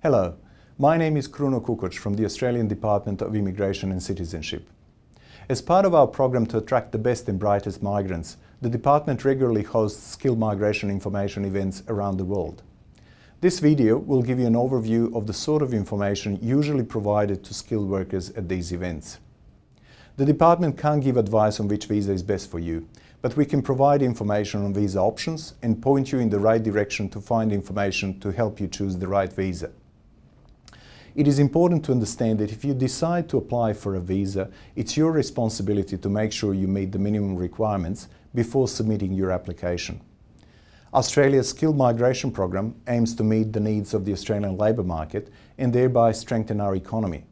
Hello, my name is Kruno Kukoc from the Australian Department of Immigration and Citizenship. As part of our program to attract the best and brightest migrants, the department regularly hosts skilled migration information events around the world. This video will give you an overview of the sort of information usually provided to skilled workers at these events. The department can't give advice on which visa is best for you, but we can provide information on visa options and point you in the right direction to find information to help you choose the right visa. It is important to understand that if you decide to apply for a visa, it's your responsibility to make sure you meet the minimum requirements before submitting your application. Australia's skilled migration program aims to meet the needs of the Australian labour market and thereby strengthen our economy.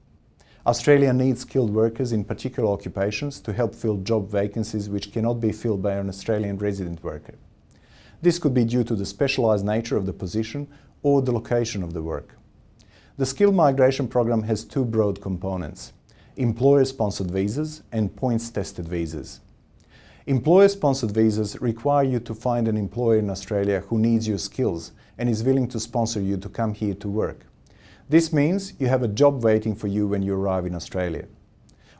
Australia needs skilled workers in particular occupations to help fill job vacancies which cannot be filled by an Australian resident worker. This could be due to the specialised nature of the position or the location of the work. The skilled migration program has two broad components, employer-sponsored visas and points-tested visas. Employer-sponsored visas require you to find an employer in Australia who needs your skills and is willing to sponsor you to come here to work. This means you have a job waiting for you when you arrive in Australia.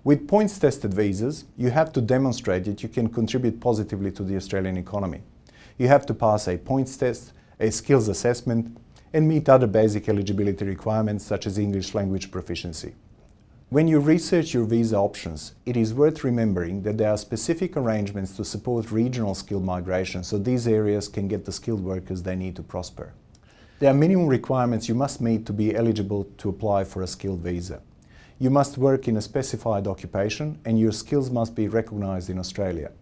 With points-tested visas, you have to demonstrate that you can contribute positively to the Australian economy. You have to pass a points test, a skills assessment, and meet other basic eligibility requirements such as English language proficiency. When you research your visa options, it is worth remembering that there are specific arrangements to support regional skilled migration so these areas can get the skilled workers they need to prosper. There are minimum requirements you must meet to be eligible to apply for a skilled visa. You must work in a specified occupation and your skills must be recognised in Australia.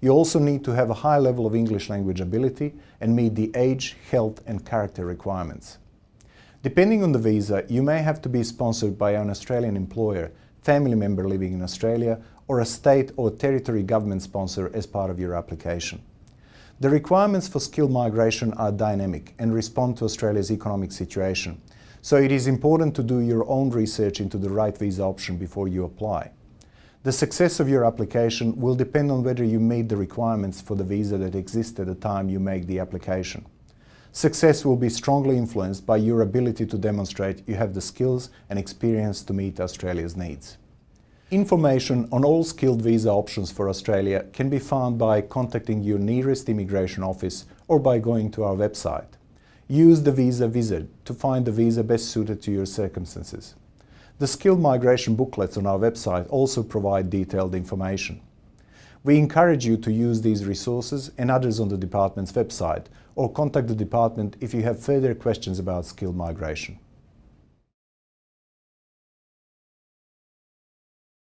You also need to have a high level of English language ability and meet the age, health and character requirements. Depending on the visa, you may have to be sponsored by an Australian employer, family member living in Australia or a state or territory government sponsor as part of your application. The requirements for skilled migration are dynamic and respond to Australia's economic situation, so it is important to do your own research into the right visa option before you apply. The success of your application will depend on whether you meet the requirements for the visa that exist at the time you make the application. Success will be strongly influenced by your ability to demonstrate you have the skills and experience to meet Australia's needs. Information on all skilled visa options for Australia can be found by contacting your nearest immigration office or by going to our website. Use the Visa Wizard to find the visa best suited to your circumstances. The skilled migration booklets on our website also provide detailed information. We encourage you to use these resources and others on the department's website or contact the department if you have further questions about skilled migration.